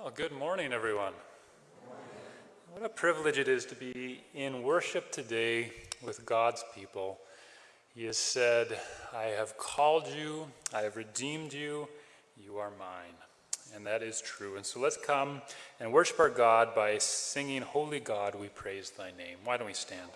Well, good morning, everyone. What a privilege it is to be in worship today with God's people. He has said, I have called you, I have redeemed you, you are mine. And that is true. And so let's come and worship our God by singing, Holy God, we praise thy name. Why don't we stand?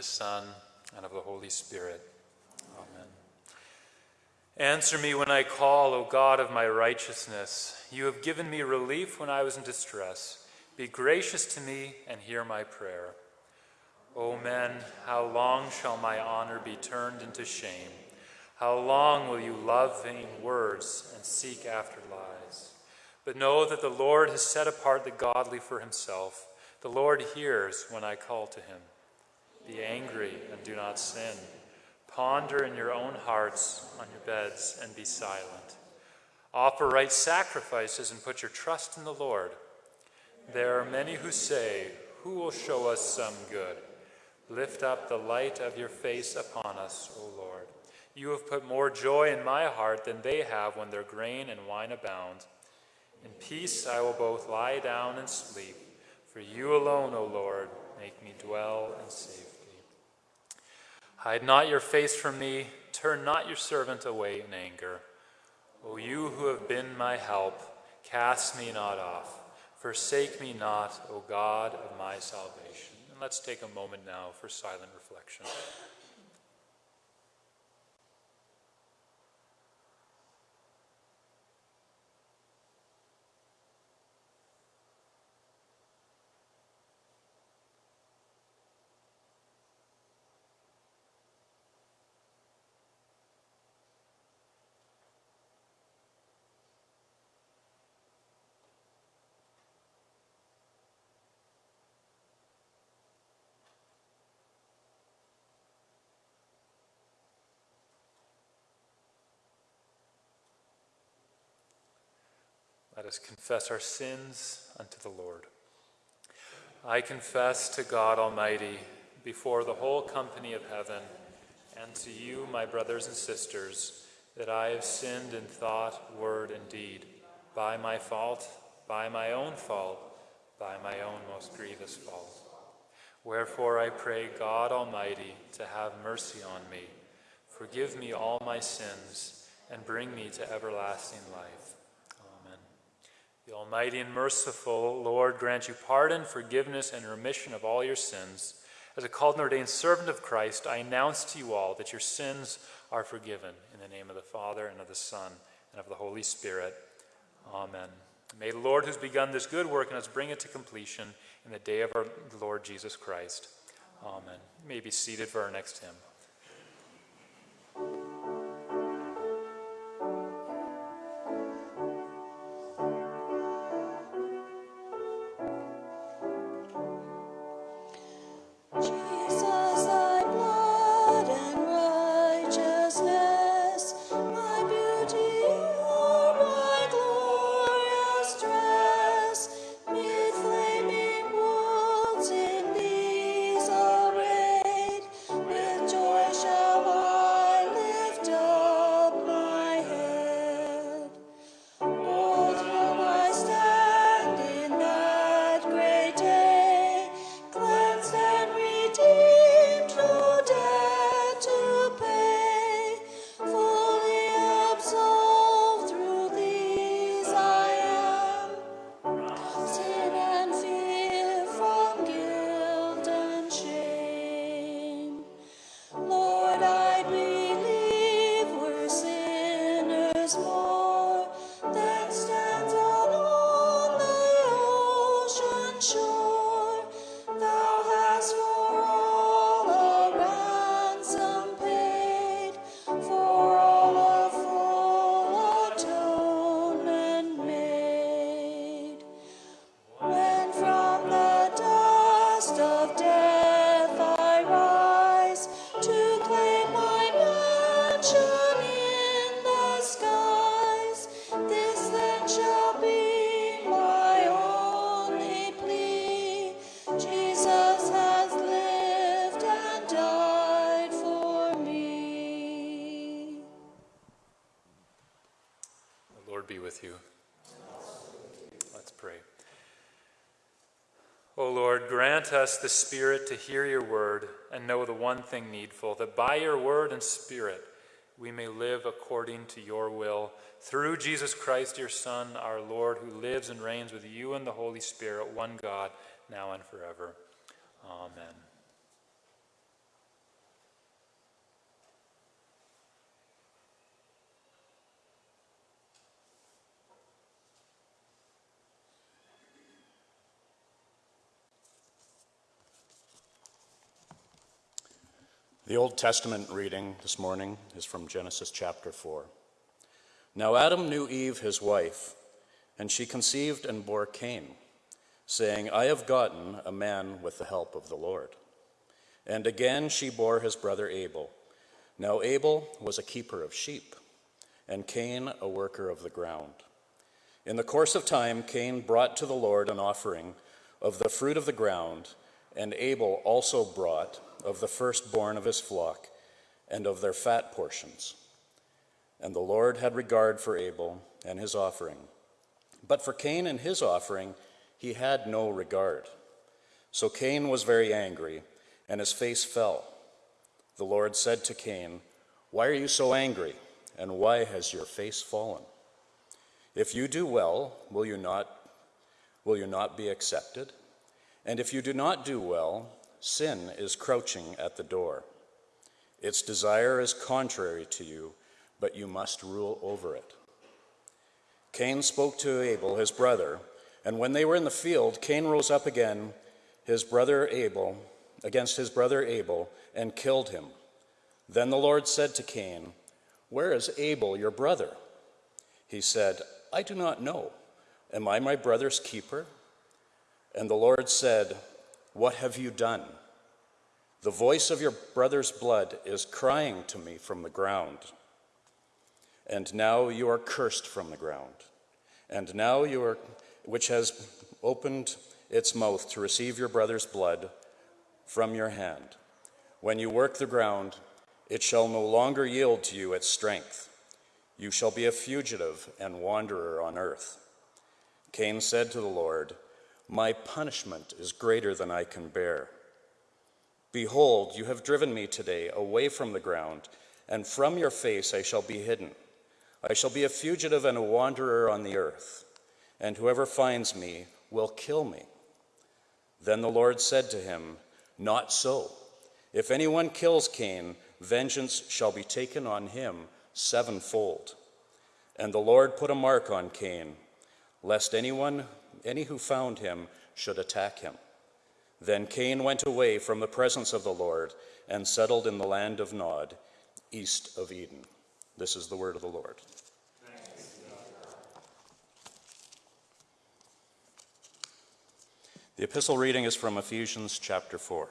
The Son, and of the Holy Spirit. Amen. Answer me when I call, O God of my righteousness. You have given me relief when I was in distress. Be gracious to me and hear my prayer. O men, how long shall my honor be turned into shame? How long will you love vain words and seek after lies? But know that the Lord has set apart the godly for himself. The Lord hears when I call to him. Be angry and do not sin. Ponder in your own hearts on your beds and be silent. Offer right sacrifices and put your trust in the Lord. There are many who say, Who will show us some good? Lift up the light of your face upon us, O Lord. You have put more joy in my heart than they have when their grain and wine abound. In peace I will both lie down and sleep, for you alone, O Lord, make me dwell in safety. Hide not your face from me, turn not your servant away in anger. O you who have been my help, cast me not off. Forsake me not, O God of my salvation. And let's take a moment now for silent reflection. Us confess our sins unto the Lord. I confess to God Almighty, before the whole company of heaven, and to you, my brothers and sisters, that I have sinned in thought, word, and deed, by my fault, by my own fault, by my own most grievous fault. Wherefore I pray God Almighty to have mercy on me, forgive me all my sins, and bring me to everlasting life. The Almighty and merciful Lord grant you pardon, forgiveness, and remission of all your sins. As a called and ordained servant of Christ, I announce to you all that your sins are forgiven. In the name of the Father, and of the Son, and of the Holy Spirit. Amen. May the Lord, who's begun this good work in us, bring it to completion in the day of our Lord Jesus Christ. Amen. You may be seated for our next hymn. Us the Spirit to hear your word and know the one thing needful, that by your word and Spirit we may live according to your will. Through Jesus Christ, your Son, our Lord, who lives and reigns with you and the Holy Spirit, one God, now and forever. Amen. The Old Testament reading this morning is from Genesis chapter 4. Now Adam knew Eve, his wife, and she conceived and bore Cain, saying, I have gotten a man with the help of the Lord. And again she bore his brother Abel. Now Abel was a keeper of sheep, and Cain a worker of the ground. In the course of time, Cain brought to the Lord an offering of the fruit of the ground, and Abel also brought of the firstborn of his flock and of their fat portions. And the Lord had regard for Abel and his offering. But for Cain and his offering, he had no regard. So Cain was very angry, and his face fell. The Lord said to Cain, Why are you so angry, and why has your face fallen? If you do well, will you not, will you not be accepted? And if you do not do well, sin is crouching at the door. Its desire is contrary to you, but you must rule over it. Cain spoke to Abel, his brother, and when they were in the field, Cain rose up again, his brother Abel, against his brother Abel, and killed him. Then the Lord said to Cain, Where is Abel, your brother? He said, I do not know. Am I my brother's keeper? And the Lord said, what have you done? The voice of your brother's blood is crying to me from the ground. And now you are cursed from the ground, And now you are, which has opened its mouth to receive your brother's blood from your hand. When you work the ground, it shall no longer yield to you its strength. You shall be a fugitive and wanderer on earth. Cain said to the Lord, My punishment is greater than I can bear. Behold, you have driven me today away from the ground, and from your face I shall be hidden. I shall be a fugitive and a wanderer on the earth, and whoever finds me will kill me. Then the Lord said to him, Not so. If anyone kills Cain, vengeance shall be taken on him sevenfold. And the Lord put a mark on Cain, lest anyone, any who found him, should attack him. Then Cain went away from the presence of the Lord and settled in the land of Nod, east of Eden. This is the word of the Lord. The epistle reading is from Ephesians chapter 4.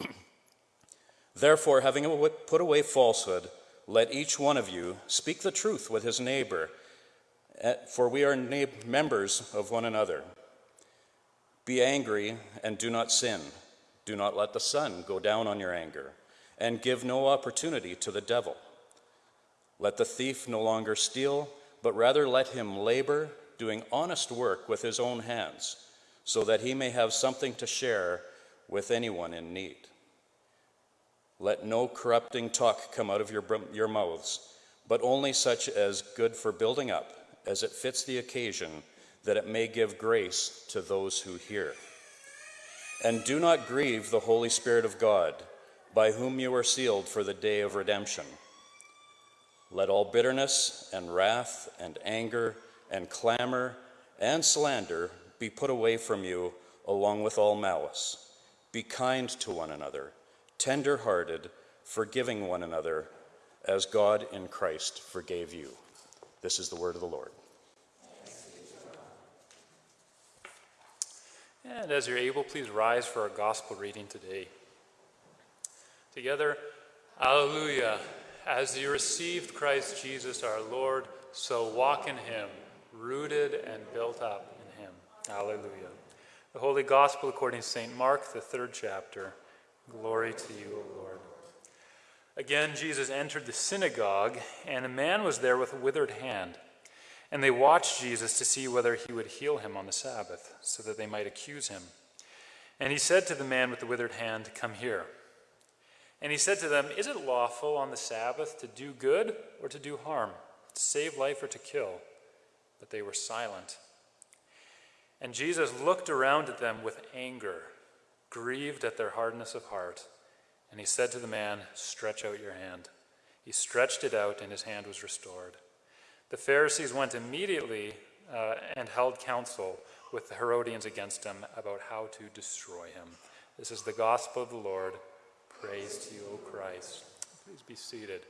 Therefore, having put away falsehood, let each one of you speak the truth with his neighbor, for we are members of one another. Be angry and do not sin. Do not let the sun go down on your anger, and give no opportunity to the devil. Let the thief no longer steal, but rather let him labor, doing honest work with his own hands, so that he may have something to share with anyone in need. Let no corrupting talk come out of your, your mouths, but only such as good for building up, as it fits the occasion, that it may give grace to those who hear. And do not grieve the Holy Spirit of God, by whom you are sealed for the day of redemption. Let all bitterness and wrath and anger and clamor and slander be put away from you, along with all malice. Be kind to one another, tender hearted, forgiving one another, as God in Christ forgave you. This is the word of the Lord. And as you're able, please rise for our gospel reading today. Together, Alleluia. As you received Christ Jesus our Lord, so walk in him, rooted and built up in him. Alleluia. The Holy Gospel according to St. Mark, the third chapter. Glory to you, O Lord. Again, Jesus entered the synagogue, and a man was there with a withered hand. And they watched Jesus to see whether he would heal him on the Sabbath, so that they might accuse him. And he said to the man with the withered hand, Come here. And he said to them, Is it lawful on the Sabbath to do good or to do harm, to save life or to kill? But they were silent. And Jesus looked around at them with anger, grieved at their hardness of heart. And he said to the man, Stretch out your hand. He stretched it out, and his hand was restored. The Pharisees went immediately uh, and held counsel with the Herodians against him about how to destroy him. This is the gospel of the Lord. Praise to you, O Christ. Please be seated.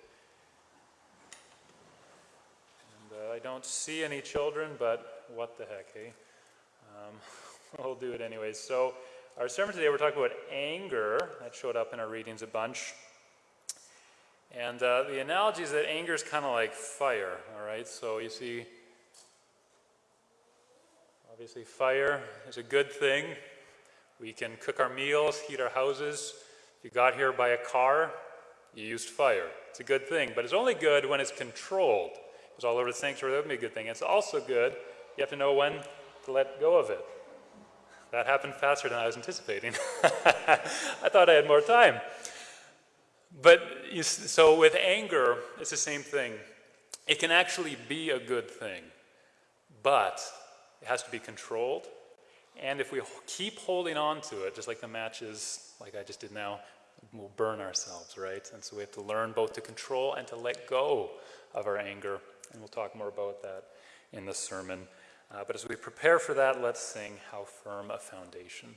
And uh, I don't see any children, but what the heck, eh? Um, we'll do it anyways. So, our sermon today, we're talking about anger. That showed up in our readings a bunch. And uh, the analogy is that anger is kind of like fire, all right? So you see, obviously, fire is a good thing. We can cook our meals, heat our houses. If you got here by a car, you used fire. It's a good thing, but it's only good when it's controlled. It was all over the sanctuary, that would be a good thing. It's also good, you have to know when to let go of it. That happened faster than I was anticipating. I thought I had more time. But so with anger, it's the same thing. It can actually be a good thing, but it has to be controlled. And if we keep holding on to it, just like the matches, like I just did now, we'll burn ourselves, right? And so we have to learn both to control and to let go of our anger. And we'll talk more about that in the sermon. Uh, but as we prepare for that, let's sing How Firm a Foundation.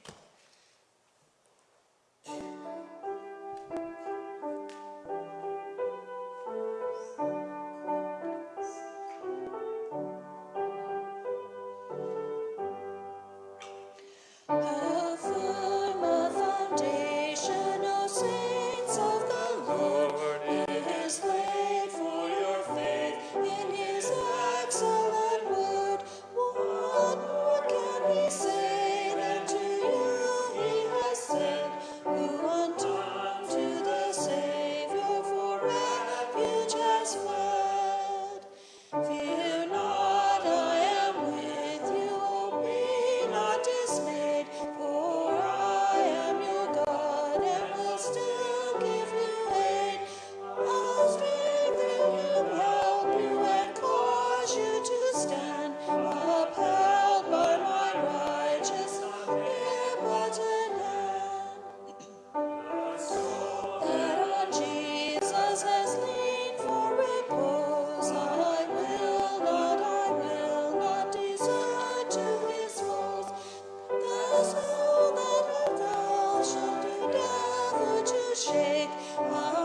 Oh.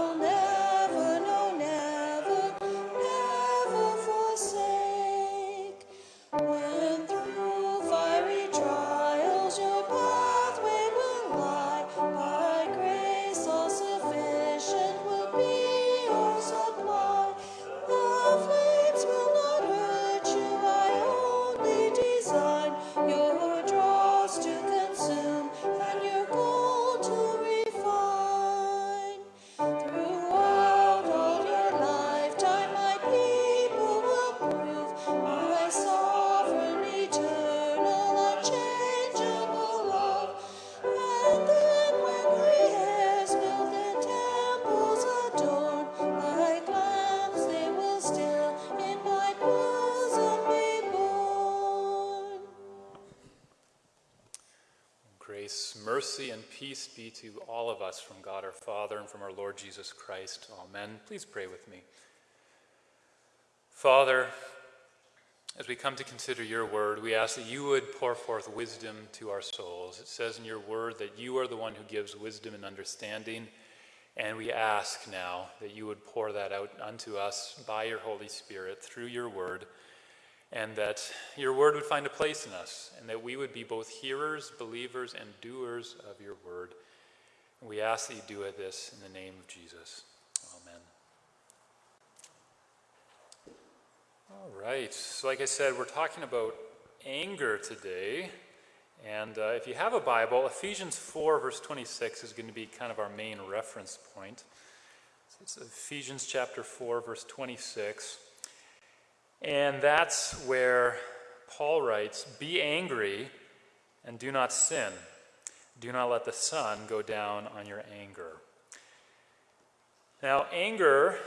Be to all of us from God our Father and from our Lord Jesus Christ. Amen. Please pray with me. Father, as we come to consider your word, we ask that you would pour forth wisdom to our souls. It says in your word that you are the one who gives wisdom and understanding. And we ask now that you would pour that out unto us by your Holy Spirit through your word, and that your word would find a place in us, and that we would be both hearers, believers, and doers of your word. We ask that you do it this in the name of Jesus. Amen. All right. So, like I said, we're talking about anger today. And uh, if you have a Bible, Ephesians 4, verse 26 is going to be kind of our main reference point. It's Ephesians chapter 4, verse 26. And that's where Paul writes Be angry and do not sin. Do not let the sun go down on your anger. Now, anger,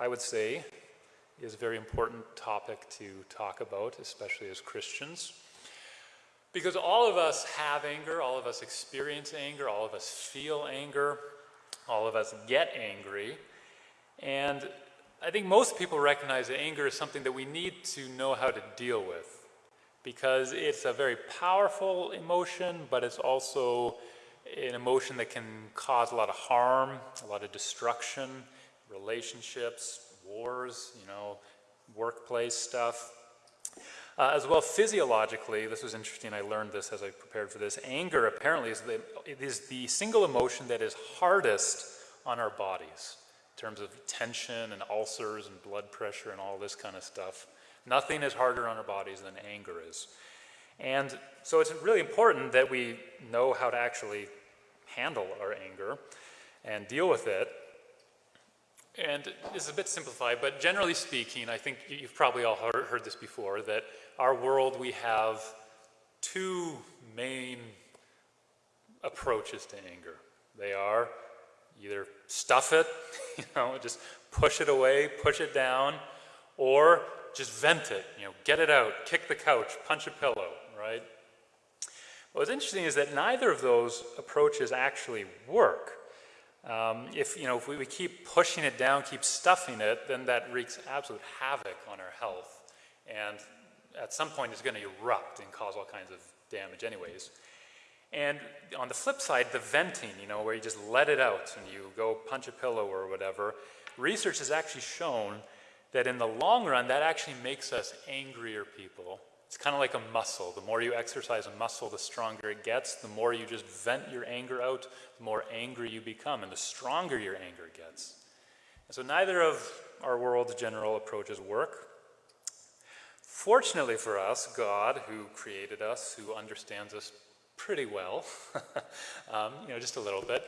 I would say, is a very important topic to talk about, especially as Christians. Because all of us have anger, all of us experience anger, all of us feel anger, all of us get angry. And I think most people recognize that anger is something that we need to know how to deal with. Because it's a very powerful emotion, but it's also an emotion that can cause a lot of harm, a lot of destruction, relationships, wars, you know, workplace stuff. Uh, as well, physiologically, this was interesting. I learned this as I prepared for this. Anger apparently is the, it is the single emotion that is hardest on our bodies in terms of tension and ulcers and blood pressure and all this kind of stuff. Nothing is harder on our bodies than anger is. And so it's really important that we know how to actually handle our anger and deal with it. And it's a bit simplified, but generally speaking, I think you've probably all heard, heard this before, that our world we have two main approaches to anger. They are either stuff it, you know, just push it away, push it down, or just vent it, you know, get it out, kick the couch, punch a pillow, right? What's interesting is that neither of those approaches actually work. Um, if, you know, if we, we keep pushing it down, keep stuffing it, then that wreaks absolute havoc on our health. And at some point it's going to erupt and cause all kinds of damage anyways. And on the flip side, the venting, you know, where you just let it out and you go punch a pillow or whatever, research has actually shown that in the long run, that actually makes us angrier people. It's kind of like a muscle. The more you exercise a muscle, the stronger it gets. The more you just vent your anger out, the more angry you become, and the stronger your anger gets. And so neither of our world's general approaches work. Fortunately for us, God, who created us, who understands us pretty well, um, you know, just a little bit,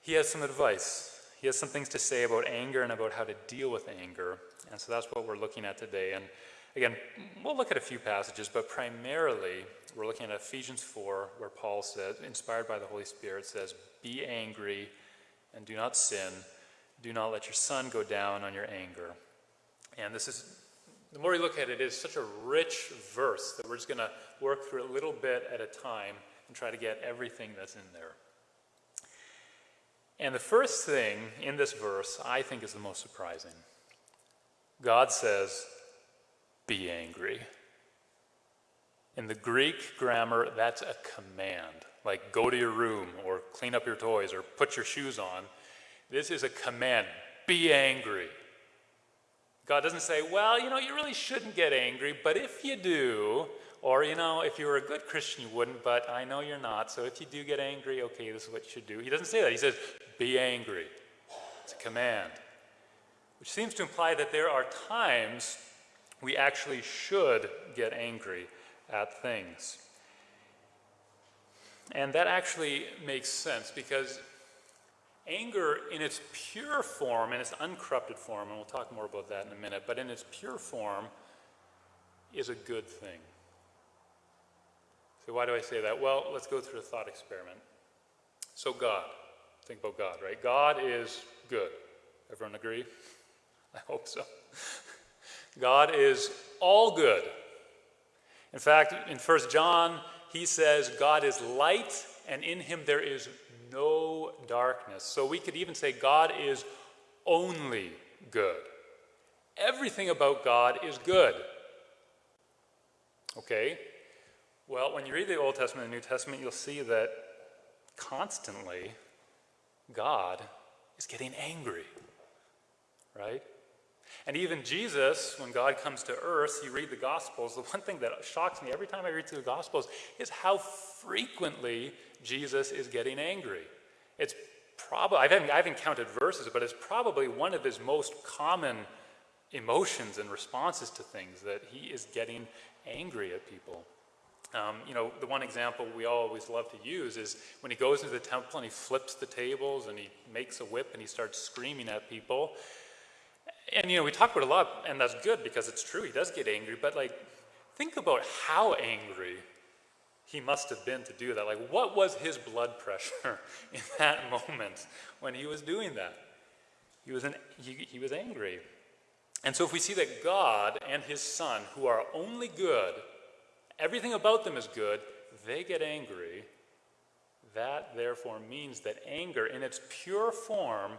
he has some advice. He has some things to say about anger and about how to deal with anger. And so that's what we're looking at today. And again, we'll look at a few passages, but primarily we're looking at Ephesians 4, where Paul says, inspired by the Holy Spirit, says, Be angry and do not sin. Do not let your sun go down on your anger. And this is the more you look at it, it is such a rich verse that we're just going to work through a little bit at a time and try to get everything that's in there. And the first thing in this verse I think is the most surprising. God says, Be angry. In the Greek grammar, that's a command, like go to your room or clean up your toys or put your shoes on. This is a command be angry. God doesn't say, well, you know, you really shouldn't get angry, but if you do, or, you know, if you were a good Christian, you wouldn't, but I know you're not, so if you do get angry, okay, this is what you should do. He doesn't say that. He says, be angry. It's a command, which seems to imply that there are times we actually should get angry at things. And that actually makes sense because Anger, in its pure form, in its uncorrupted form, and we'll talk more about that in a minute, but in its pure form, is a good thing. So, why do I say that? Well, let's go through a thought experiment. So, God, think about God, right? God is good. Everyone agree? I hope so. God is all good. In fact, in 1 John, he says God is light and in him there is no darkness. So we could even say God is only good. Everything about God is good. Okay? Well, when you read the Old Testament and the New Testament, you'll see that constantly God is getting angry, right? And even Jesus, when God comes to earth, you read the Gospels, the one thing that shocks me every time I read through the Gospels is how frequently Jesus is getting angry. It's probably, I haven't, I haven't counted verses, but it's probably one of his most common emotions and responses to things that he is getting angry at people. Um, you know, the one example we always love to use is when he goes into the temple and he flips the tables and he makes a whip and he starts screaming at people. And, you know, we talk about a lot, and that's good because it's true, he does get angry, but, like, think about how angry he must have been to do that. Like, what was his blood pressure in that moment when he was doing that? He was, an, he, he was angry. And so, if we see that God and his Son, who are only good, everything about them is good, they get angry, that therefore means that anger in its pure form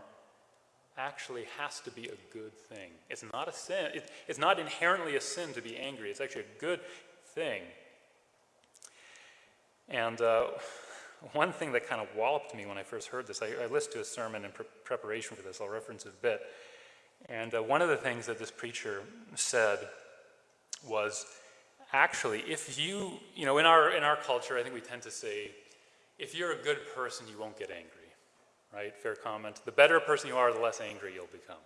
actually has to be a good thing. It's not a sin. It, it's not inherently a sin to be angry. It's actually a good thing. And uh, one thing that kind of walloped me when I first heard this, I, I listened to a sermon in pre preparation for this. I'll reference it a bit. And uh, one of the things that this preacher said was actually, if you, you know, in our, in our culture, I think we tend to say, if you're a good person, you won't get angry, right? Fair comment. The better a person you are, the less angry you'll become.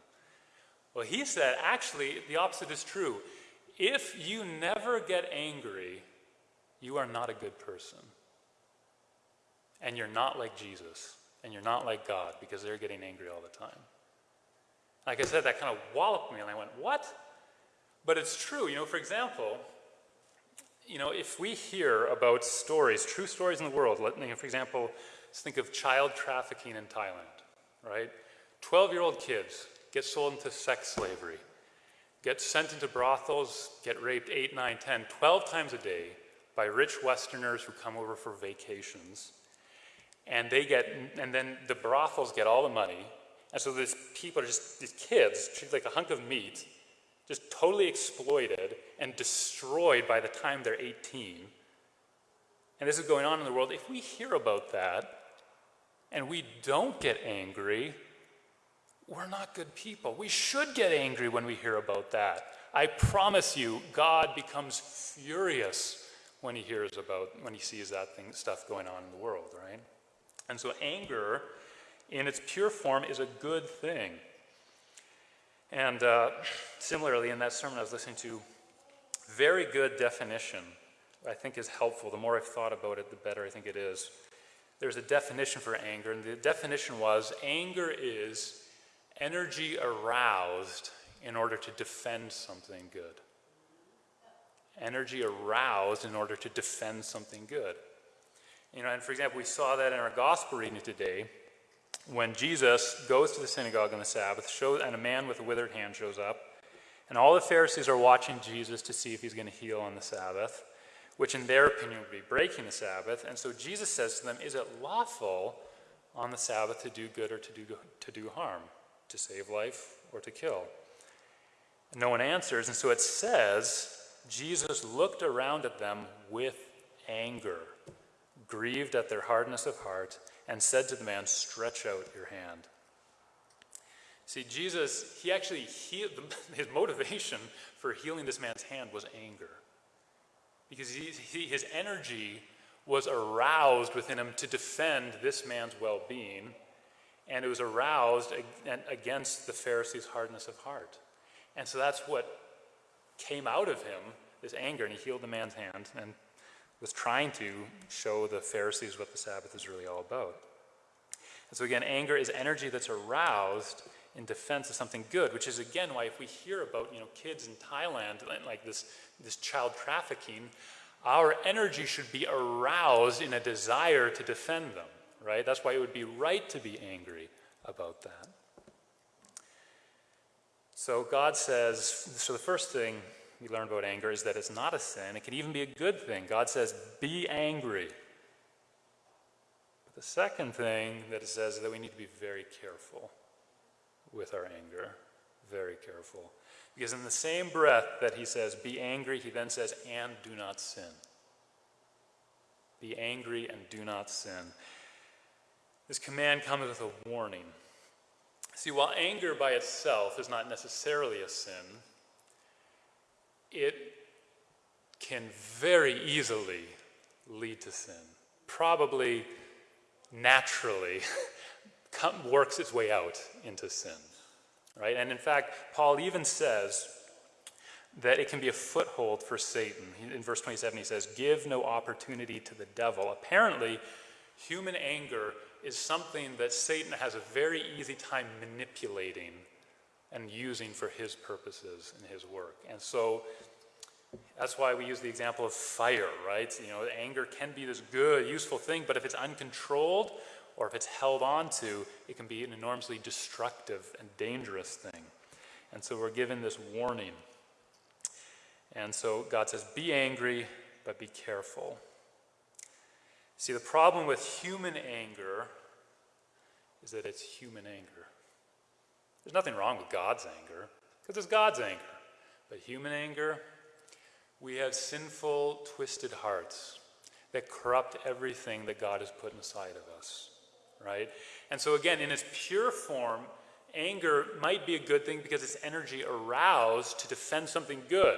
Well, he said, actually, the opposite is true. If you never get angry, you are not a good person. And you're not like Jesus, and you're not like God, because they're getting angry all the time. Like I said, that kind of walloped me, and I went, what? But it's true. You know, for example, you know, if we hear about stories, true stories in the world, let, know, for example, let's think of child trafficking in Thailand, right? 12-year-old kids get sold into sex slavery, get sent into brothels, get raped 8, 9, 10, 12 times a day by rich Westerners who come over for vacations. And they get, and then the brothels get all the money, and so these people are just, these kids, treated like a hunk of meat, just totally exploited and destroyed by the time they're 18. And this is going on in the world. If we hear about that and we don't get angry, we're not good people. We should get angry when we hear about that. I promise you, God becomes furious when he hears about, when he sees that thing, stuff going on in the world, right? And so anger in its pure form is a good thing. And uh, similarly, in that sermon I was listening to, very good definition I think is helpful. The more I've thought about it, the better I think it is. There's a definition for anger, and the definition was anger is energy aroused in order to defend something good. Energy aroused in order to defend something good. You know, and for example, we saw that in our gospel reading today when Jesus goes to the synagogue on the Sabbath, shows, and a man with a withered hand shows up, and all the Pharisees are watching Jesus to see if he's going to heal on the Sabbath, which in their opinion would be breaking the Sabbath. And so Jesus says to them, Is it lawful on the Sabbath to do good or to do, to do harm, to save life or to kill? And no one answers, and so it says, Jesus looked around at them with anger, grieved at their hardness of heart and said to the man, Stretch out your hand. See, Jesus, he actually healed, his motivation for healing this man's hand was anger. Because he, he, his energy was aroused within him to defend this man's well being, and it was aroused against the Pharisees' hardness of heart. And so that's what came out of him, this anger, and he healed the man's hand. And was trying to show the Pharisees what the Sabbath is really all about. And so again, anger is energy that's aroused in defense of something good, which is again why if we hear about you know kids in Thailand like this this child trafficking, our energy should be aroused in a desire to defend them, right? That's why it would be right to be angry about that. So God says, so the first thing we learn about anger is that it's not a sin. It can even be a good thing. God says, be angry. But The second thing that it says is that we need to be very careful with our anger. Very careful. Because in the same breath that he says, be angry, he then says, and do not sin. Be angry and do not sin. This command comes with a warning. See, while anger by itself is not necessarily a sin, it can very easily lead to sin. Probably naturally works its way out into sin. Right? And in fact, Paul even says that it can be a foothold for Satan. In verse 27, he says, Give no opportunity to the devil. Apparently, human anger is something that Satan has a very easy time manipulating and using for his purposes and his work. And so that's why we use the example of fire, right? You know, anger can be this good, useful thing, but if it's uncontrolled or if it's held on to, it can be an enormously destructive and dangerous thing. And so we're given this warning. And so God says, be angry, but be careful. See, the problem with human anger is that it's human anger. There's nothing wrong with God's anger, because it's God's anger. But human anger, we have sinful, twisted hearts that corrupt everything that God has put inside of us, right? And so, again, in its pure form, anger might be a good thing because it's energy aroused to defend something good.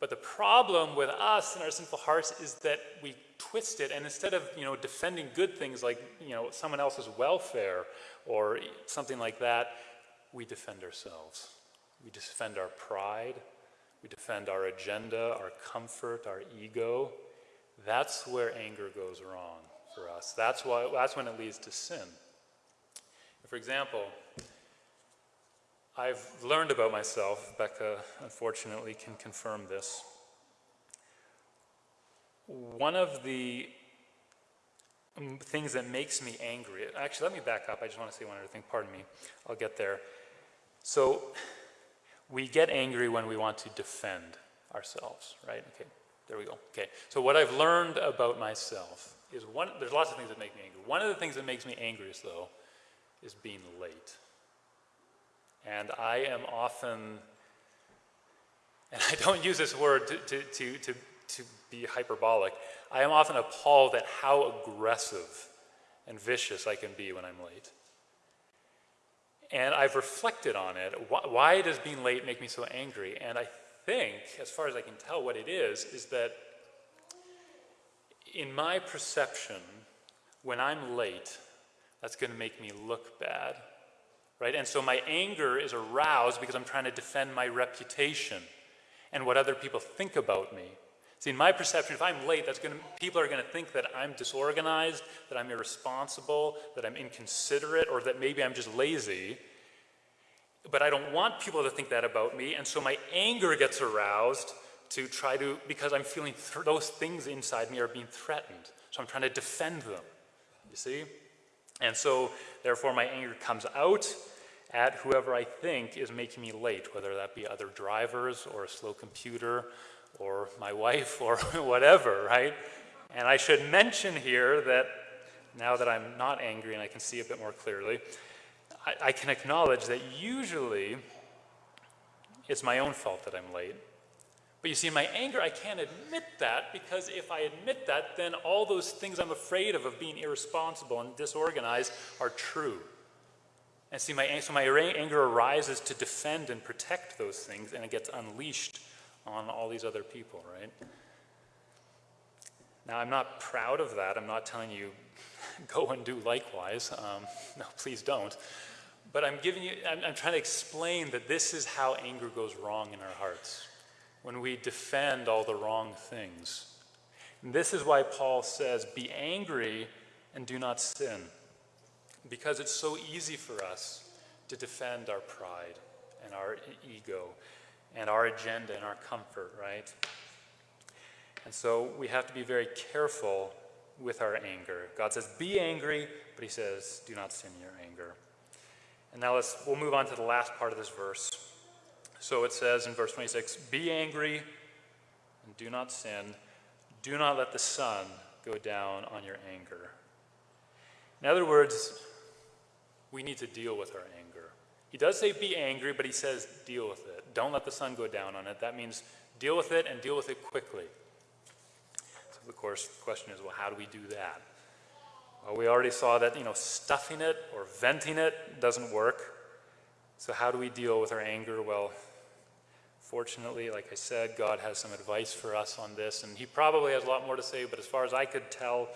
But the problem with us and our sinful hearts is that we twist it, and instead of you know defending good things like you know someone else's welfare or something like that, we defend ourselves. We defend our pride. We defend our agenda, our comfort, our ego. That's where anger goes wrong for us. That's why. That's when it leads to sin. For example, I've learned about myself, Becca unfortunately can confirm this. One of the things that makes me angry, actually, let me back up. I just want to say one other thing. Pardon me. I'll get there. So, we get angry when we want to defend ourselves, right? Okay, there we go. Okay, so what I've learned about myself is one, there's lots of things that make me angry. One of the things that makes me angriest, though, is being late. And I am often, and I don't use this word to, to, to, to, to be hyperbolic, I am often appalled at how aggressive and vicious I can be when I'm late. And I've reflected on it. Why does being late make me so angry? And I think, as far as I can tell, what it is, is that in my perception, when I'm late, that's going to make me look bad right? And so my anger is aroused because I'm trying to defend my reputation and what other people think about me. See, in my perception, if I'm late, that's going to, people are going to think that I'm disorganized, that I'm irresponsible, that I'm inconsiderate, or that maybe I'm just lazy. But I don't want people to think that about me, and so my anger gets aroused to try to, because I'm feeling th those things inside me are being threatened. So I'm trying to defend them. You see? And so, therefore, my anger comes out, at whoever I think is making me late, whether that be other drivers or a slow computer or my wife or whatever, right? And I should mention here that now that I'm not angry and I can see a bit more clearly, I, I can acknowledge that usually it's my own fault that I'm late. But you see, in my anger, I can't admit that because if I admit that, then all those things I'm afraid of, of being irresponsible and disorganized, are true. And see, my, so my anger arises to defend and protect those things, and it gets unleashed on all these other people, right? Now, I'm not proud of that. I'm not telling you go and do likewise. Um, no, please don't. But I'm giving you, I'm, I'm trying to explain that this is how anger goes wrong in our hearts when we defend all the wrong things. And this is why Paul says, Be angry and do not sin because it's so easy for us to defend our pride and our ego and our agenda and our comfort, right? And so we have to be very careful with our anger. God says, be angry, but he says, do not sin your anger. And now let's, we'll move on to the last part of this verse. So it says in verse 26, be angry and do not sin. Do not let the sun go down on your anger. In other words, we need to deal with our anger. He does say be angry, but he says deal with it. Don't let the sun go down on it. That means deal with it and deal with it quickly. So, of course, the question is well, how do we do that? Well, we already saw that, you know, stuffing it or venting it doesn't work. So, how do we deal with our anger? Well, fortunately, like I said, God has some advice for us on this, and He probably has a lot more to say, but as far as I could tell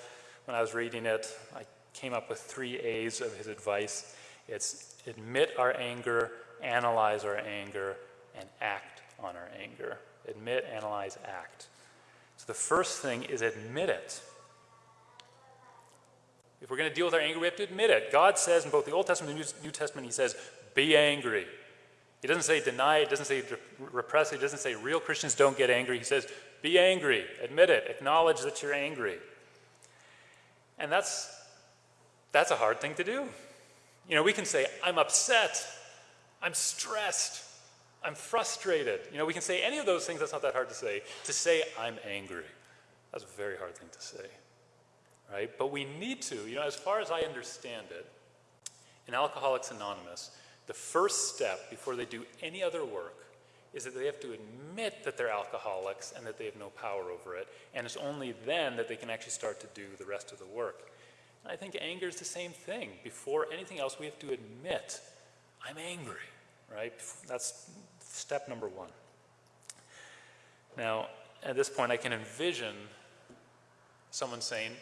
when I was reading it, I came up with three A's of His advice. It's admit our anger, analyze our anger, and act on our anger. Admit, analyze, act. So the first thing is admit it. If we're going to deal with our anger, we have to admit it. God says in both the Old Testament and the New Testament, He says, be angry. He doesn't say deny it, doesn't say repress it, he doesn't say real Christians don't get angry. He says, be angry, admit it, acknowledge that you're angry. And that's, that's a hard thing to do. You know, we can say, I'm upset, I'm stressed, I'm frustrated. You know, we can say any of those things, that's not that hard to say. To say, I'm angry, that's a very hard thing to say, right? But we need to, you know, as far as I understand it, in Alcoholics Anonymous, the first step before they do any other work is that they have to admit that they're alcoholics and that they have no power over it. And it's only then that they can actually start to do the rest of the work. And I think anger is the same thing. Before anything else, we have to admit, I'm angry, right? That's step number one. Now, at this point, I can envision someone saying,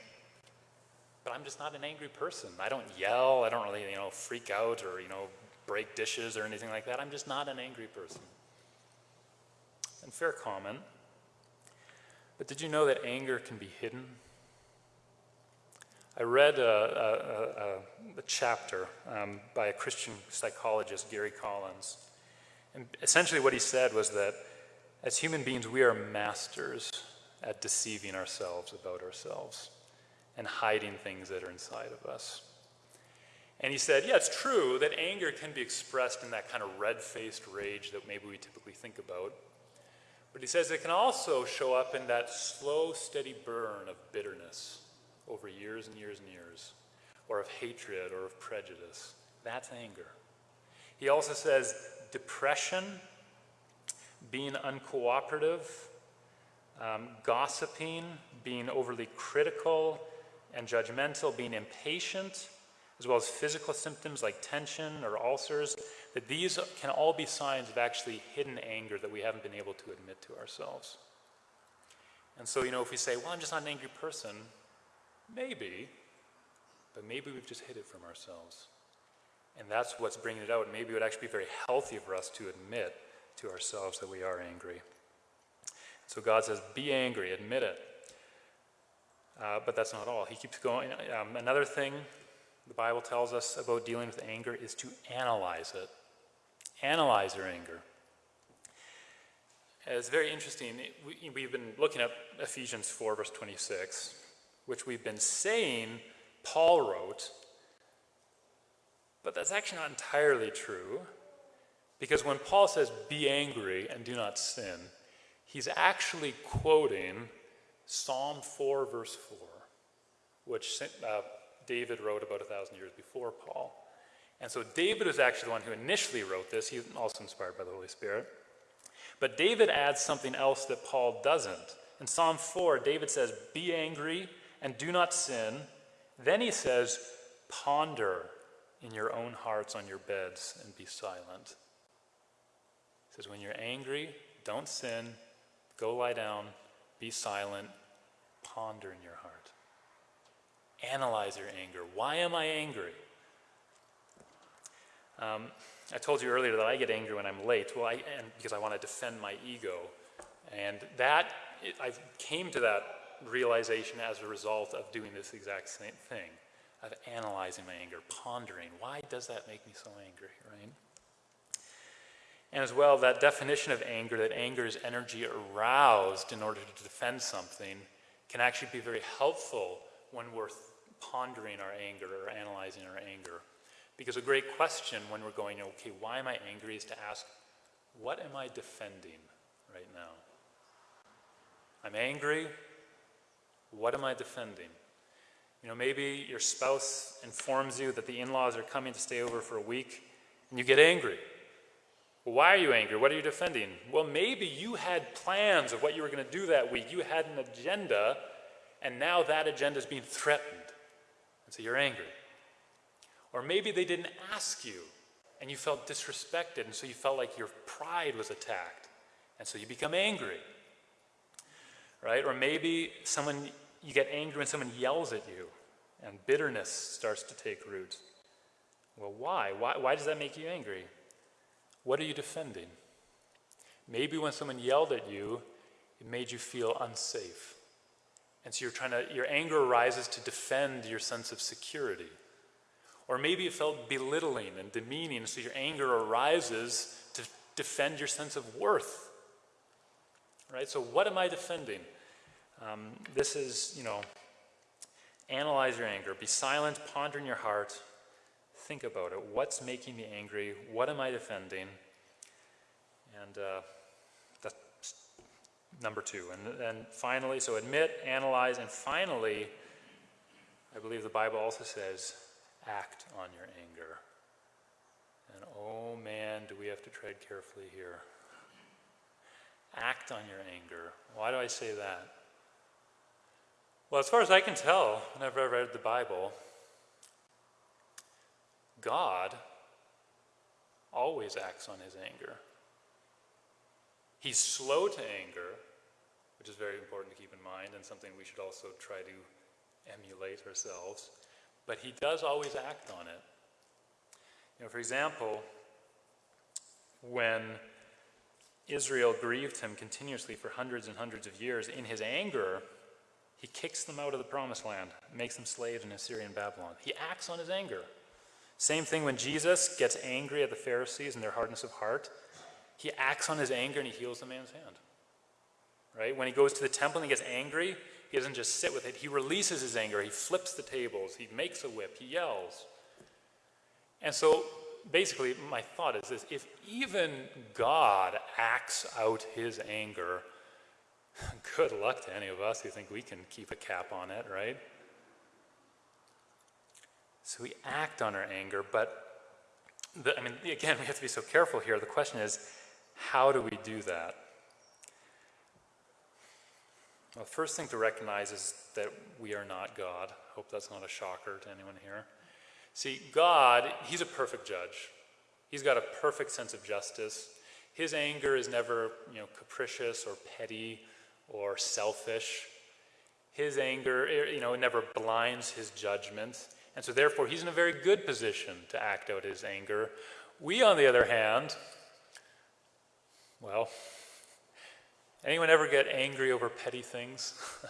but I'm just not an angry person. I don't yell. I don't really, you know, freak out or, you know, break dishes or anything like that. I'm just not an angry person. And fair comment. But did you know that anger can be hidden? I read a, a, a, a chapter um, by a Christian psychologist, Gary Collins. And essentially, what he said was that as human beings, we are masters at deceiving ourselves about ourselves and hiding things that are inside of us. And he said, yeah, it's true that anger can be expressed in that kind of red faced rage that maybe we typically think about. But he says it can also show up in that slow, steady burn of bitterness over years and years and years, or of hatred or of prejudice. That's anger. He also says depression, being uncooperative, um, gossiping, being overly critical and judgmental, being impatient, as well as physical symptoms like tension or ulcers, that these can all be signs of actually hidden anger that we haven't been able to admit to ourselves. And so, you know, if we say, well, I'm just not an angry person, Maybe, but maybe we've just hid it from ourselves. And that's what's bringing it out. Maybe it would actually be very healthy for us to admit to ourselves that we are angry. So God says, be angry, admit it. Uh, but that's not all. He keeps going. Um, another thing the Bible tells us about dealing with anger is to analyze it. Analyze your anger. It's very interesting. We, we've been looking at Ephesians 4, verse 26 which we've been saying Paul wrote, but that's actually not entirely true. Because when Paul says, be angry and do not sin, he's actually quoting Psalm 4, verse 4, which uh, David wrote about a thousand years before Paul. And so David was actually the one who initially wrote this. He's also inspired by the Holy Spirit. But David adds something else that Paul doesn't. In Psalm 4, David says, Be angry and do not sin. Then he says, ponder in your own hearts on your beds and be silent. He says, when you're angry, don't sin, go lie down, be silent, ponder in your heart. Analyze your anger. Why am I angry? Um, I told you earlier that I get angry when I'm late. Well, I, and because I want to defend my ego. And that, it, I came to that realization as a result of doing this exact same thing, of analyzing my anger, pondering, why does that make me so angry, right? And as well, that definition of anger, that anger is energy aroused in order to defend something, can actually be very helpful when we're pondering our anger or analyzing our anger. Because a great question when we're going, okay, why am I angry, is to ask, what am I defending right now? I'm angry. What am I defending? You know, maybe your spouse informs you that the in laws are coming to stay over for a week, and you get angry. Well, why are you angry? What are you defending? Well, maybe you had plans of what you were going to do that week. You had an agenda, and now that agenda is being threatened. So you're angry. Or maybe they didn't ask you, and you felt disrespected, and so you felt like your pride was attacked. And so you become angry. Right? Or maybe someone you get angry when someone yells at you and bitterness starts to take root. Well, why? why? Why does that make you angry? What are you defending? Maybe when someone yelled at you, it made you feel unsafe. And so you're trying to, your anger arises to defend your sense of security. Or maybe it felt belittling and demeaning, so your anger arises to defend your sense of worth. Right? So, what am I defending? Um, this is, you know, analyze your anger. Be silent, ponder in your heart, think about it. What's making me angry? What am I defending? And uh, number two. And then finally, so admit, analyze, and finally, I believe the Bible also says, act on your anger. And oh man, do we have to tread carefully here. Act on your anger. Why do I say that? Well, as far as I can tell, whenever I've read the Bible, God always acts on his anger. He's slow to anger, which is very important to keep in mind and something we should also try to emulate ourselves, but he does always act on it. You know, for example, when Israel grieved him continuously for hundreds and hundreds of years, in his anger, he kicks them out of the promised land, makes them slaves in Assyrian Babylon. He acts on his anger. Same thing when Jesus gets angry at the Pharisees and their hardness of heart. He acts on his anger and he heals the man's hand. Right? When he goes to the temple and he gets angry, he doesn't just sit with it. He releases his anger. He flips the tables. He makes a whip. He yells. And so basically, my thought is this if even God acts out his anger, Good luck to any of us who think we can keep a cap on it, right? So we act on our anger, but the, I mean, again, we have to be so careful here. The question is, how do we do that? Well, the first thing to recognize is that we are not God. Hope that's not a shocker to anyone here. See, God, He's a perfect judge. He's got a perfect sense of justice. His anger is never, you know, capricious or petty or selfish. His anger, eh, you know, never blinds his judgment. And so, therefore, he's in a very good position to act out his anger. We, on the other hand, well, anyone ever get angry over petty things?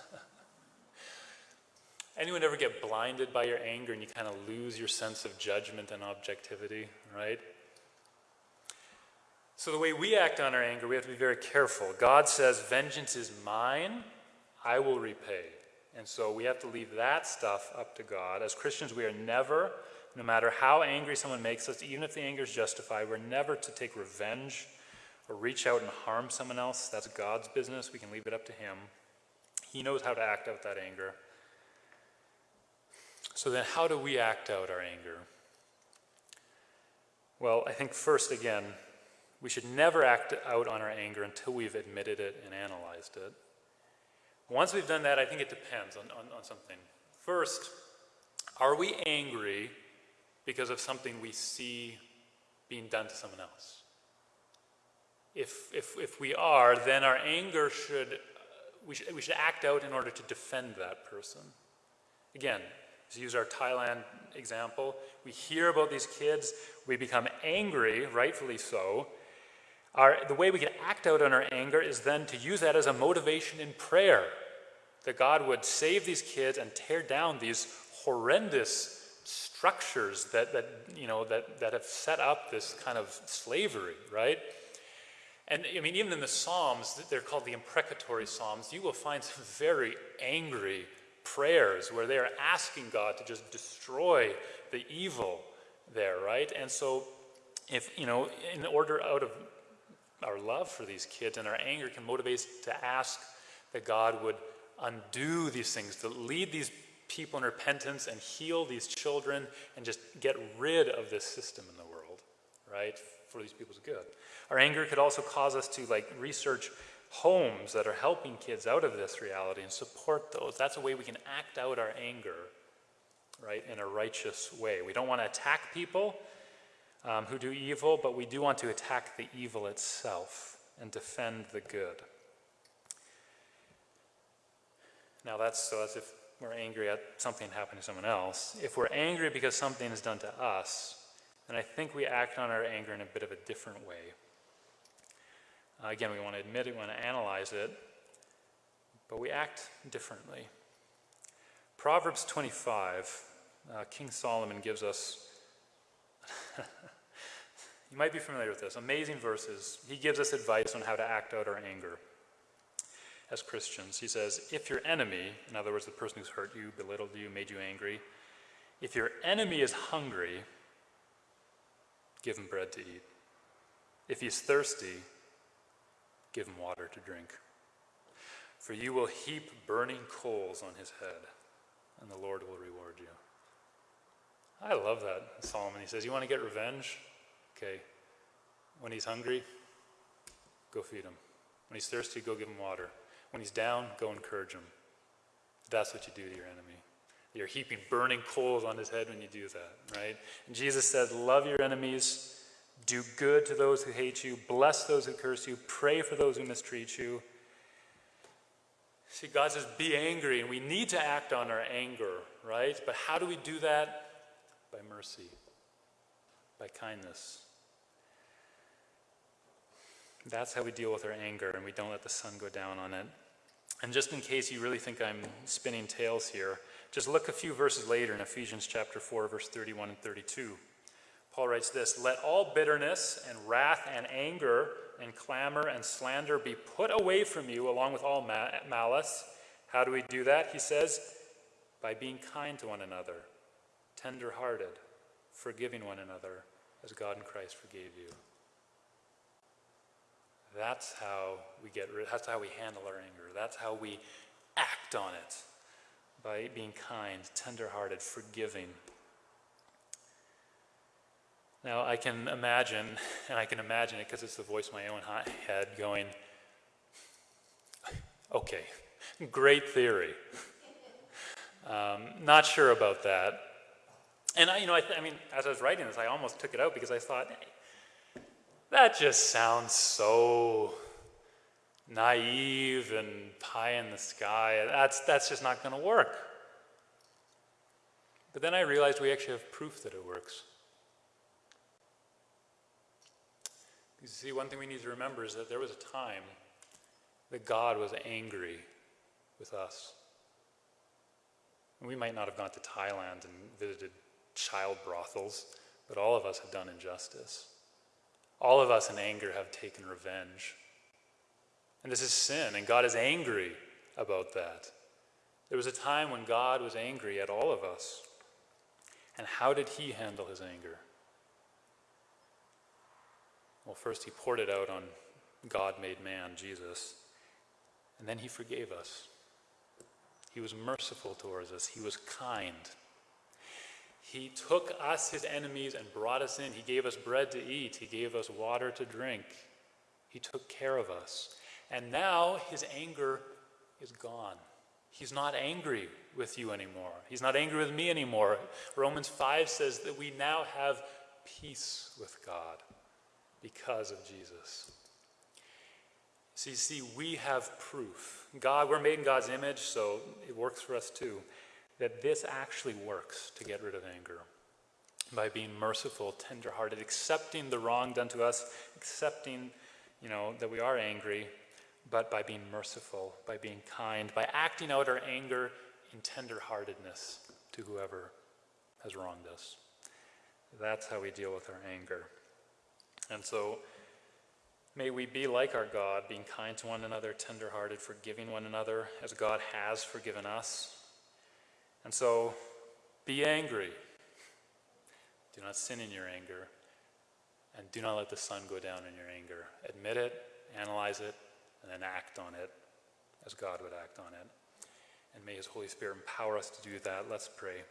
anyone ever get blinded by your anger and you kind of lose your sense of judgment and objectivity, right? So, the way we act on our anger, we have to be very careful. God says, Vengeance is mine, I will repay. And so we have to leave that stuff up to God. As Christians, we are never, no matter how angry someone makes us, even if the anger is justified, we're never to take revenge or reach out and harm someone else. That's God's business. We can leave it up to Him. He knows how to act out that anger. So then, how do we act out our anger? Well, I think first, again, we should never act out on our anger until we've admitted it and analyzed it. Once we've done that, I think it depends on, on, on something. First, are we angry because of something we see being done to someone else? If, if, if we are, then our anger should, uh, we should, we should act out in order to defend that person. Again, to use our Thailand example, we hear about these kids, we become angry, rightfully so, our, the way we can act out on our anger is then to use that as a motivation in prayer. That God would save these kids and tear down these horrendous structures that, that, you know, that, that have set up this kind of slavery, right? And I mean, even in the Psalms, they're called the imprecatory Psalms, you will find some very angry prayers where they are asking God to just destroy the evil there, right? And so, if, you know, in order out of our love for these kids and our anger can motivate us to ask that God would undo these things, to lead these people in repentance and heal these children and just get rid of this system in the world, right? For these people's good. Our anger could also cause us to like research homes that are helping kids out of this reality and support those. That's a way we can act out our anger, right, in a righteous way. We don't want to attack people um, who do evil, but we do want to attack the evil itself and defend the good. Now that's so that's if we're angry at something happening to someone else. If we're angry because something is done to us, then I think we act on our anger in a bit of a different way. Uh, again, we want to admit it, we want to analyze it, but we act differently. Proverbs 25, uh, King Solomon gives us, you might be familiar with this, amazing verses. He gives us advice on how to act out our anger as Christians. He says, if your enemy, in other words, the person who's hurt you, belittled you, made you angry, if your enemy is hungry, give him bread to eat. If he's thirsty, give him water to drink. For you will heap burning coals on his head, and the Lord will reward you. I love that, Solomon. He says, You want to get revenge? Okay. When he's hungry, go feed him. When he's thirsty, go give him water. When he's down, go encourage him. That's what you do to your enemy. You're heaping burning coals on his head when you do that, right? And Jesus said, Love your enemies, do good to those who hate you, bless those who curse you, pray for those who mistreat you. See, God says, Be angry, and we need to act on our anger, right? But how do we do that? By mercy, by kindness. That's how we deal with our anger, and we don't let the sun go down on it. And just in case you really think I'm spinning tales here, just look a few verses later in Ephesians chapter 4, verse 31 and 32. Paul writes this Let all bitterness and wrath and anger and clamor and slander be put away from you, along with all ma- malice. How do we do that? He says, By being kind to one another, tender hearted, forgiving one another, as God in Christ forgave you. That's how we get rid, that's how we handle our anger. That's how we act on it by being kind, tender-hearted, forgiving. Now I can imagine, and I can imagine it because it's the voice in my own hot head going, okay, great theory. Um, not sure about that. And I, you know, I, I mean, as I was writing this, I almost took it out because I thought, hey, that just sounds so naive and pie in the sky. That's, that's just not going to work. But then I realized we actually have proof that it works. You see, one thing we need to remember is that there was a time that God was angry with us. we might not have gone to Thailand and visited child brothels, but all of us have done injustice. All of us in anger have taken revenge. And this is sin, and God is angry about that. There was a time when God was angry at all of us. And how did he handle his anger? Well, first he poured it out on God made man, Jesus, and then he forgave us. He was merciful towards us, he was kind. He took us, his enemies, and brought us in. He gave us bread to eat. He gave us water to drink. He took care of us. And now his anger is gone. He's not angry with you anymore. He's not angry with me anymore. Romans 5 says that we now have peace with God because of Jesus. So you see, we have proof. God, we're made in God's image, so it works for us too that this actually works to get rid of anger by being merciful, tenderhearted, accepting the wrong done to us, accepting, you know, that we are angry, but by being merciful, by being kind, by acting out our anger in tenderheartedness to whoever has wronged us. That's how we deal with our anger. And so, may we be like our God, being kind to one another, tenderhearted, forgiving one another as God has forgiven us. And so, be angry. Do not sin in your anger. And do not let the sun go down in your anger. Admit it, analyze it, and then act on it as God would act on it. And may His Holy Spirit empower us to do that. Let's pray.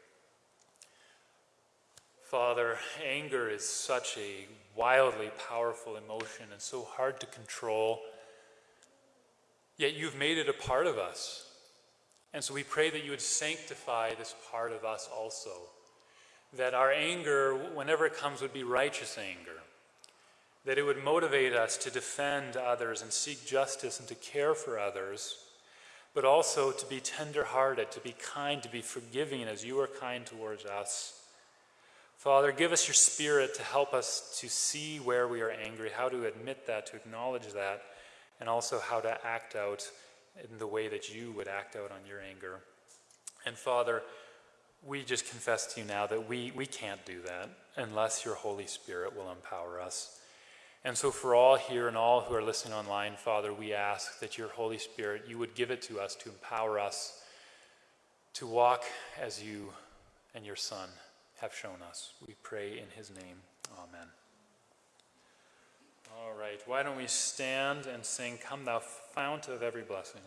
Father, anger is such a wildly powerful emotion and so hard to control. Yet you've made it a part of us. And so we pray that you would sanctify this part of us also. That our anger, whenever it comes, would be righteous anger. That it would motivate us to defend others and seek justice and to care for others, but also to be tender hearted, to be kind, to be forgiving as you are kind towards us. Father, give us your spirit to help us to see where we are angry, how to admit that, to acknowledge that, and also how to act out in the way that you would act out on your anger. And Father, we just confess to you now that we, we can't do that unless your Holy Spirit will empower us. And so, for all here and all who are listening online, Father, we ask that your Holy Spirit, you would give it to us to empower us to walk as you and your Son have shown us. We pray in his name. Amen. All right, why don't we stand and sing, Come Thou Fount of Every Blessing.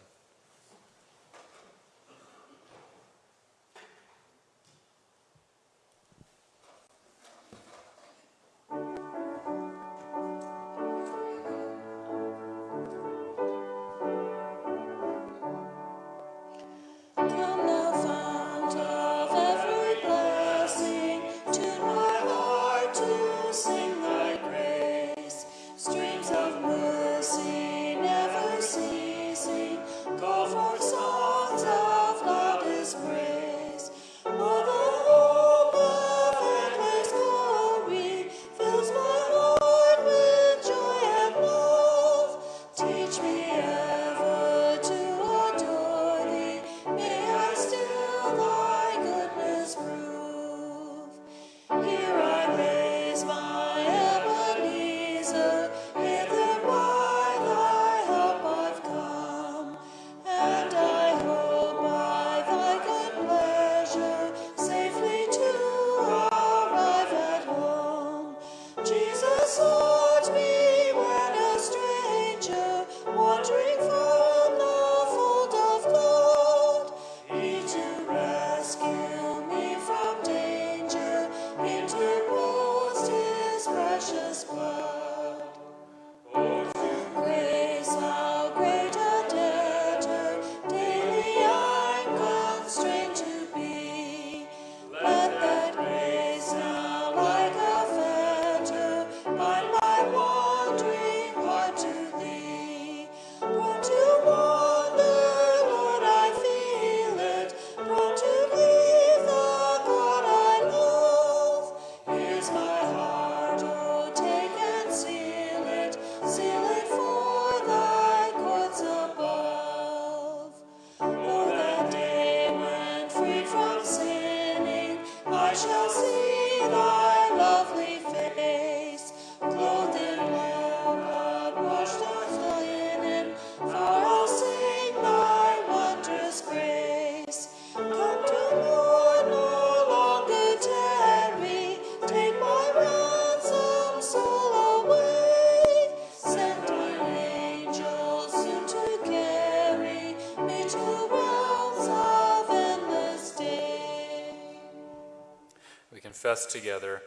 Confess together.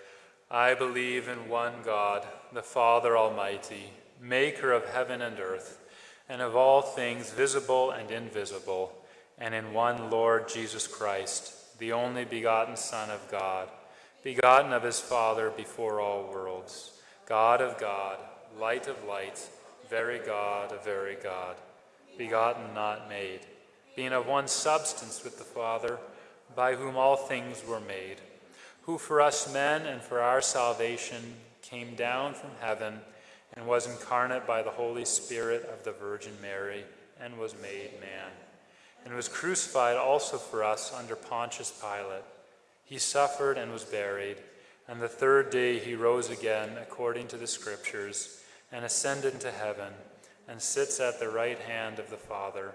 I believe in one God, the Father Almighty, maker of heaven and earth, and of all things visible and invisible, and in one Lord Jesus Christ, the only begotten Son of God, begotten of his Father before all worlds, God of God, light of light, very God of very God, begotten, not made, being of one substance with the Father, by whom all things were made who for us men and for our salvation came down from heaven and was incarnate by the Holy Spirit of the Virgin Mary and was made man, and was crucified also for us under Pontius Pilate. He suffered and was buried, and the third day he rose again according to the Scriptures, and ascended into heaven, and sits at the right hand of the Father.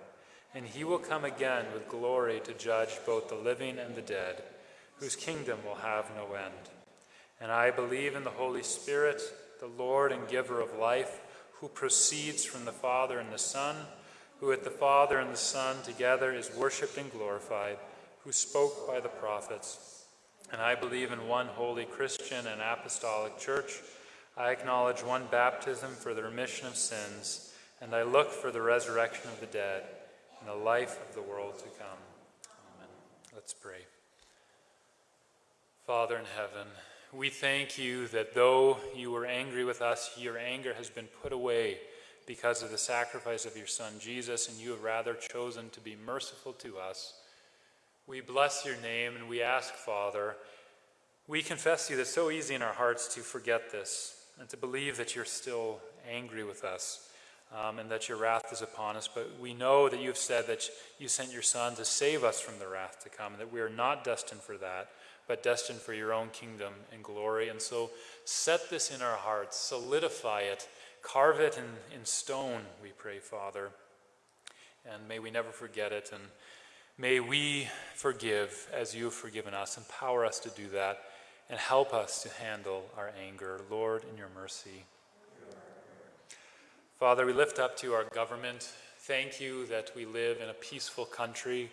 And he will come again with glory to judge both the living and the dead whose kingdom will have no end. And I believe in the Holy Spirit, the Lord and giver of life, who proceeds from the Father and the Son, who with the Father and the Son together is worshiped and glorified, who spoke by the prophets. And I believe in one holy Christian and apostolic church. I acknowledge one baptism for the remission of sins, and I look for the resurrection of the dead and the life of the world to come. Amen. Let's pray. Father in heaven, we thank you that though you were angry with us, your anger has been put away because of the sacrifice of your Son Jesus, and you have rather chosen to be merciful to us. We bless your name and we ask, Father, we confess to you that it's so easy in our hearts to forget this and to believe that you're still angry with us um, and that your wrath is upon us. But we know that you have said that you sent your Son to save us from the wrath to come, and that we are not destined for that, but destined for your own kingdom and glory. And so set this in our hearts, solidify it Carve it in, in stone, we pray, Father. And may we never forget it. And may we forgive as you have forgiven us. Empower us to do that. And help us to handle our anger. Lord, in your mercy. Father, we lift up to our government. Thank you that we live in a peaceful country.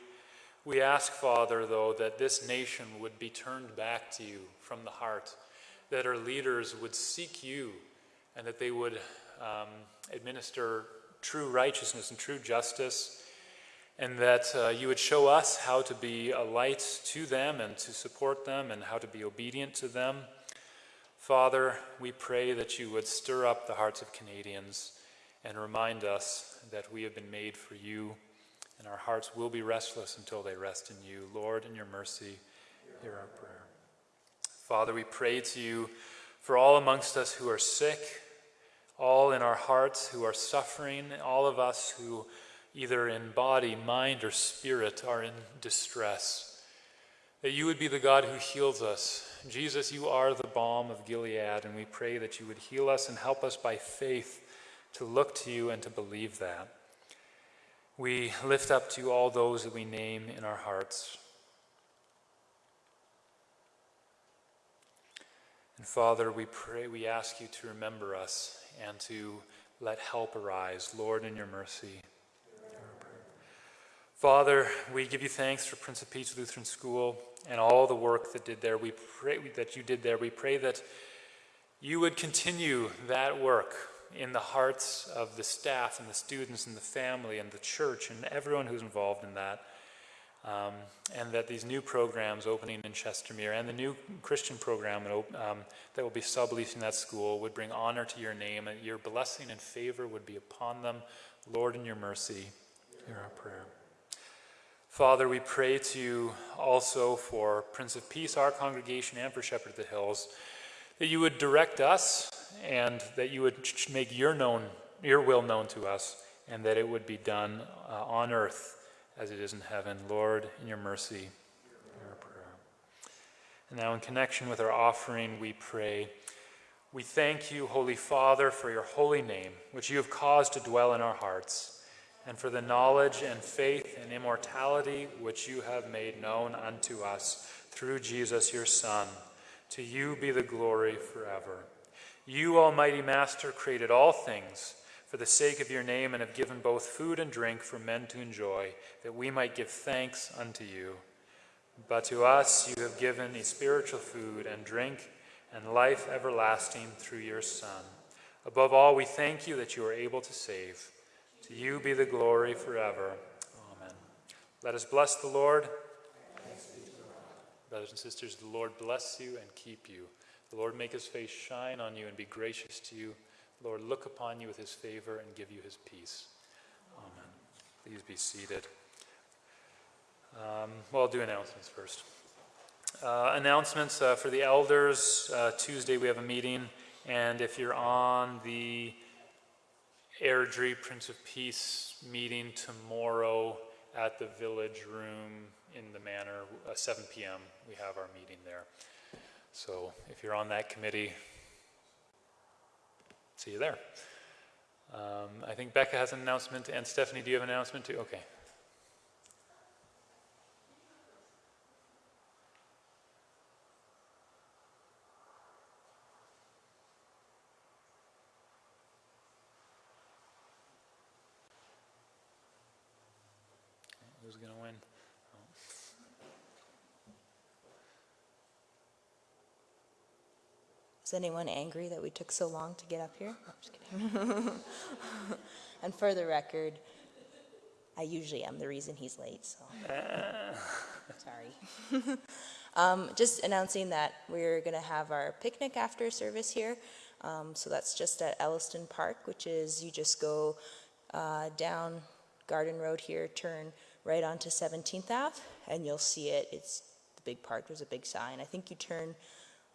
We ask, Father, though, that this nation would be turned back to you from the heart, that our leaders would seek you, and that they would um, administer true righteousness and true justice, and that uh, you would show us how to be a light to them and to support them and how to be obedient to them. Father, we pray that you would stir up the hearts of Canadians and remind us that we have been made for you, and our hearts will be restless until they rest in you. Lord, in your mercy, hear our prayer. Father, we pray to you for all amongst us who are sick all in our hearts who are suffering, all of us who, either in body, mind, or spirit, are in distress. That you would be the God who heals us. Jesus, you are the balm of Gilead, and we pray that you would heal us and help us by faith to look to you and to believe that. We lift up to you all those that we name in our hearts. And Father, we pray, we ask you to remember us and to let help arise. Lord, in your mercy. Father, we give you thanks for Prince of Peace Lutheran School and all the work that did there. We pray that you did there. We pray that you would continue that work in the hearts of the staff and the students and the family and the church and everyone who's involved in that. Um, and that these new programs opening in Chestermere and the new Christian program um, that will be subleasing that school would bring honor to your name and your blessing and favor would be upon them. Lord, in your mercy, hear our prayer. Father, we pray to you also for Prince of Peace, our congregation, and for Shepherd of the Hills, that you would direct us and that you would make your, known, your will known to us and that it would be done uh, on earth as it is in heaven. Lord, in your mercy, our prayer. And now, in connection with our offering, we pray. We thank you, Holy Father, for your holy name, which you have caused to dwell in our hearts, and for the knowledge and faith and immortality which you have made known unto us through Jesus your Son. To you be the glory forever. You, Almighty Master, created all things for the sake of your name and have given both food and drink for men to enjoy, that we might give thanks unto you. But to us you have given a spiritual food and drink and life everlasting through your Son. Above all, we thank you that you are able to save. To you be the glory forever. Amen. Let us bless the Lord. Brothers and sisters, the Lord bless you and keep you. The Lord make his face shine on you and be gracious to you. Lord, look upon you with his favor and give you his peace. Amen. Please be seated. Um, well, I'll do announcements first. Uh, announcements uh, for the elders. Uh, Tuesday we have a meeting, and if you're on the Airdrie Prince of Peace meeting tomorrow at the village room in the manor, uh, 7 p.m., we have our meeting there. So if you're on that committee, See you there. Um, I think Becca has an announcement, and Stephanie, do you have an announcement too? Okay. who's going to win. Is anyone angry that we took so long to get up here? No, I'm just kidding. and for the record, I usually am the reason he's late, so. Sorry. um, just announcing that we're going to have our picnic after service here. Um, so that's just at Elliston Park, which is you just go uh, down Garden Road here, turn right onto 17th Ave, and you'll see it. It's the big park. There's a big sign. I think you turn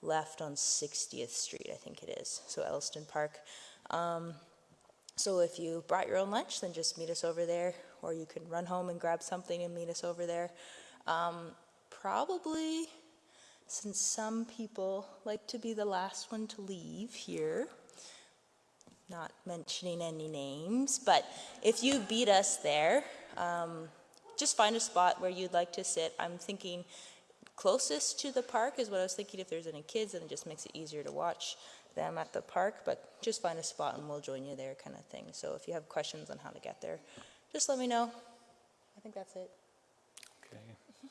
left on 60th Street, I think it is. So Elliston Park. Um, so if you brought your own lunch, then just meet us over there, or you can run home and grab something and meet us over there. Um, probably, since some people like to be the last one to leave here, not mentioning any names, but if you beat us there, um, just find a spot where you'd like to sit. I'm thinking closest to the park is what I was thinking. If there's any kids, then it just makes it easier to watch them at the park. But just find a spot and we'll join you there, kind of thing. So if you have questions on how to get there, just let me know. I think that's it. Okay.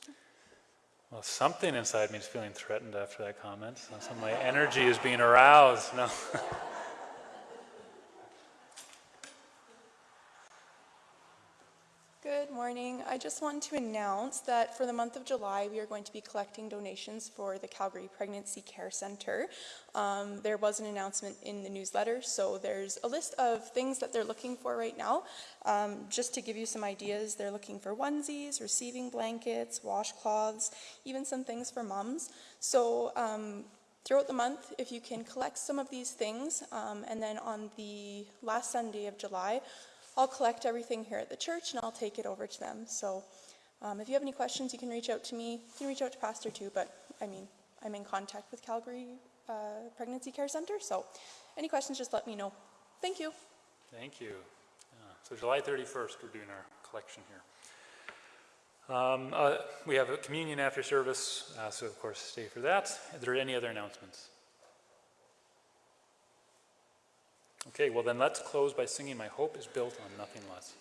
Well, something inside me is feeling threatened after that comment. So my energy is being aroused. No. Good morning. I just want to announce that for the month of July, we are going to be collecting donations for the Calgary Pregnancy Care Center. Um, there was an announcement in the newsletter, so there's a list of things that they're looking for right now. Um, just to give you some ideas, they're looking for onesies, receiving blankets, washcloths, even some things for mums. So um, throughout the month, if you can collect some of these things, um, and then on the last Sunday of July, I'll collect everything here at the church and I'll take it over to them. So um, if you have any questions, you can reach out to me. You can reach out to Pastor too, but I mean, I'm in contact with Calgary uh, Pregnancy Care Center. So any questions, just let me know. Thank you. Thank you. Yeah, So July 31st, we're doing our collection here. Um, uh, We have a communion after service, uh, so of course stay for that. Are there any other announcements? Okay, well then let's close by singing My Hope is Built on Nothing Less.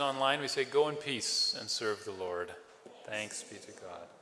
Online, we say, Go in peace and serve the Lord. Thanks be to God.